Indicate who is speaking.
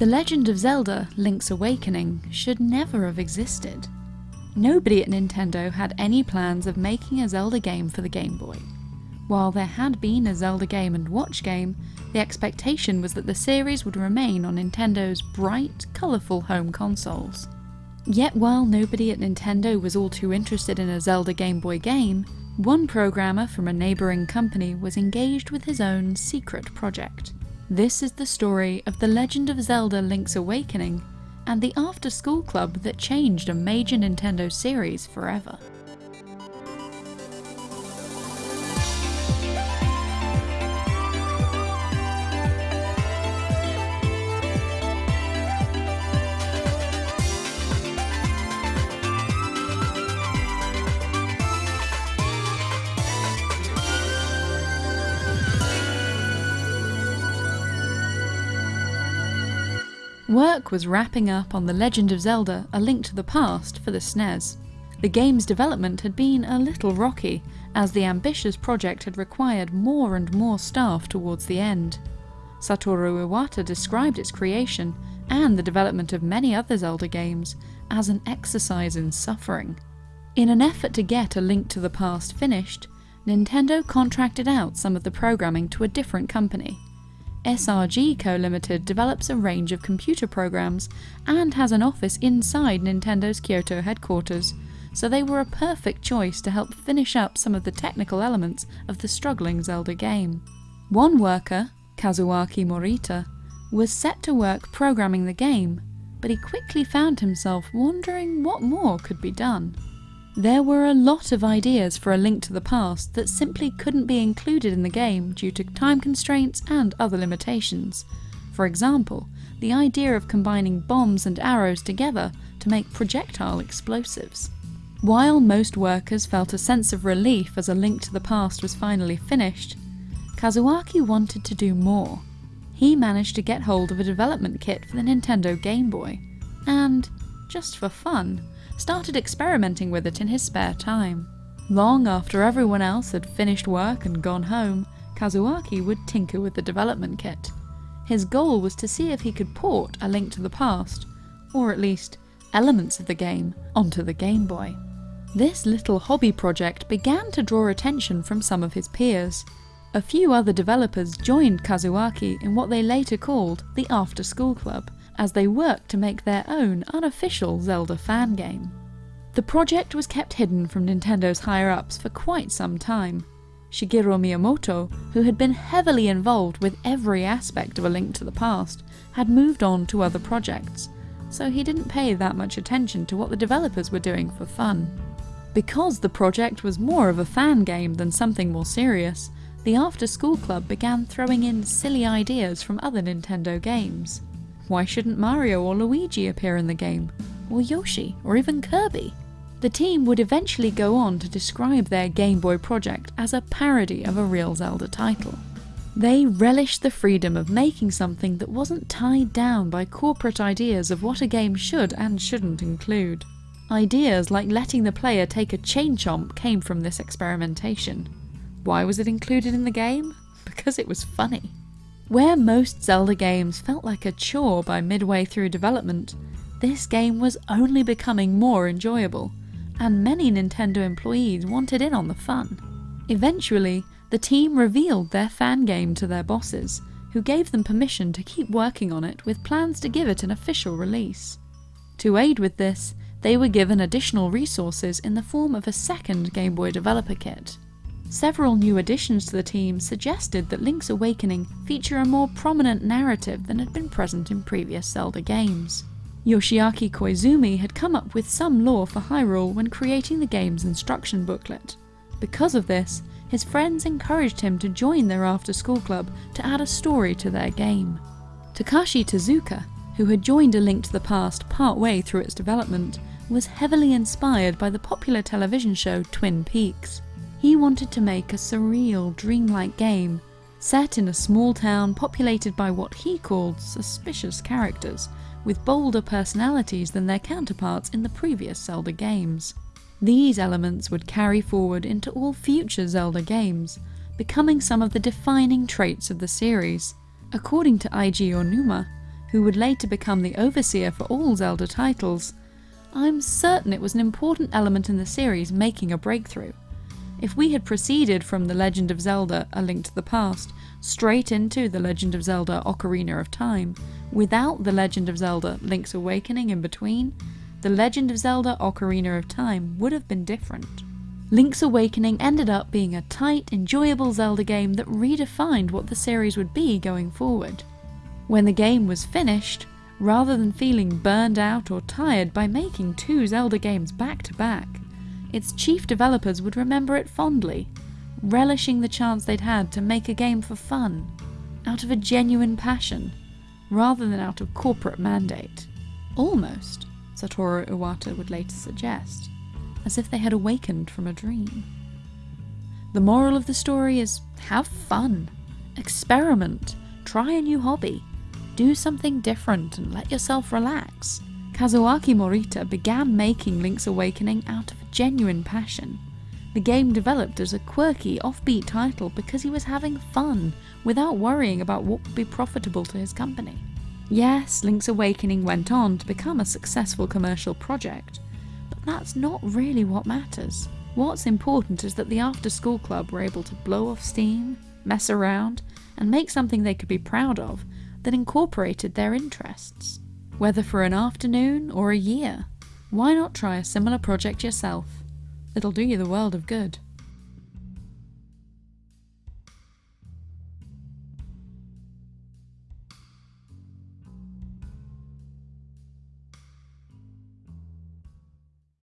Speaker 1: The Legend of Zelda Link's Awakening should never have existed. Nobody at Nintendo had any plans of making a Zelda game for the Game Boy. While there had been a Zelda game and watch game, the expectation was that the series would remain on Nintendo's bright, colourful home consoles. Yet while nobody at Nintendo was all too interested in a Zelda Game Boy game, one programmer from a neighbouring company was engaged with his own secret project. This is the story of The Legend of Zelda Link's Awakening and the after school club that changed a major Nintendo series forever. Work was wrapping up on The Legend of Zelda A Link to the Past for the SNES. The game's development had been a little rocky, as the ambitious project had required more and more staff towards the end. Satoru Iwata described its creation, and the development of many other Zelda games, as an exercise in suffering. In an effort to get A Link to the Past finished, Nintendo contracted out some of the programming to a different company. SRD Co Limited develops a range of computer programs and has an office inside Nintendo's Kyoto headquarters, so they were a perfect choice to help finish up some of the technical elements of the struggling Zelda game. One worker, Kazuaki Morita, was set to work programming the game, but he quickly found himself wondering what more could be done. There were a lot of ideas for A Link to the Past that simply couldn't be included in the game due to time constraints and other limitations. For example, the idea of combining bombs and arrows together to make projectile explosives. While most workers felt a sense of relief as A Link to the Past was finally finished, Kazuaki wanted to do more. He managed to get hold of a development kit for the Nintendo Game Boy, and, just for fun, started experimenting with it in his spare time. Long after everyone else had finished work and gone home, Kazuaki would tinker with the development kit. His goal was to see if he could port A Link to the Past, or at least elements of the game, onto the Game Boy. This little hobby project began to draw attention from some of his peers. A few other developers joined Kazuaki in what they later called the After School Club, as they worked to make their own unofficial Zelda fan game. The project was kept hidden from Nintendo's higher-ups for quite some time. Shigeru Miyamoto, who had been heavily involved with every aspect of A Link to the Past, had moved on to other projects, so he didn't pay that much attention to what the developers were doing for fun. Because the project was more of a fan game than something more serious, the After School Club began throwing in silly ideas from other Nintendo games. Why shouldn't Mario or Luigi appear in the game? Or Yoshi? Or even Kirby? The team would eventually go on to describe their Game Boy project as a parody of a real Zelda title. They relished the freedom of making something that wasn't tied down by corporate ideas of what a game should and shouldn't include. Ideas like letting the player take a chain chomp came from this experimentation. Why was it included in the game? Because it was funny. Where most Zelda games felt like a chore by midway through development, this game was only becoming more enjoyable, and many Nintendo employees wanted in on the fun. Eventually, the team revealed their fan game to their bosses, who gave them permission to keep working on it with plans to give it an official release. To aid with this, they were given additional resources in the form of a second Game Boy developer kit. Several new additions to the team suggested that Link's Awakening feature a more prominent narrative than had been present in previous Zelda games. Yoshiaki Koizumi had come up with some lore for Hyrule when creating the game's instruction booklet. Because of this, his friends encouraged him to join their after-school club to add a story to their game. Takashi Tezuka, who had joined A Link to the Past part-way through its development, was heavily inspired by the popular television show Twin Peaks. He wanted to make a surreal, dreamlike game, set in a small town populated by what he called suspicious characters, with bolder personalities than their counterparts in the previous Zelda games. These elements would carry forward into all future Zelda games, becoming some of the defining traits of the series. According to Eiji Aonuma, who would later become the overseer for all Zelda titles, I'm certain it was an important element in the series making a breakthrough. If we had proceeded from The Legend of Zelda A Link to the Past straight into The Legend of Zelda Ocarina of Time, without The Legend of Zelda Link's Awakening in between, The Legend of Zelda Ocarina of Time would have been different. Link's Awakening ended up being a tight, enjoyable Zelda game that redefined what the series would be going forward. When the game was finished, rather than feeling burned out or tired by making two Zelda games back to back, its chief developers would remember it fondly, relishing the chance they'd had to make a game for fun, out of a genuine passion, rather than out of corporate mandate. Almost, Satoru Iwata would later suggest, as if they had awakened from a dream. The moral of the story is have fun, experiment, try a new hobby, do something different and let yourself relax. Kazuaki Morita began making Link's Awakening out of genuine passion. The game developed as a quirky, offbeat title because he was having fun without worrying about what would be profitable to his company. Yes, Link's Awakening went on to become a successful commercial project, but that's not really what matters. What's important is that the after school club were able to blow off steam, mess around, and make something they could be proud of that incorporated their interests whether for an afternoon or a year. Why not try a similar project yourself? It'll do you the world of good.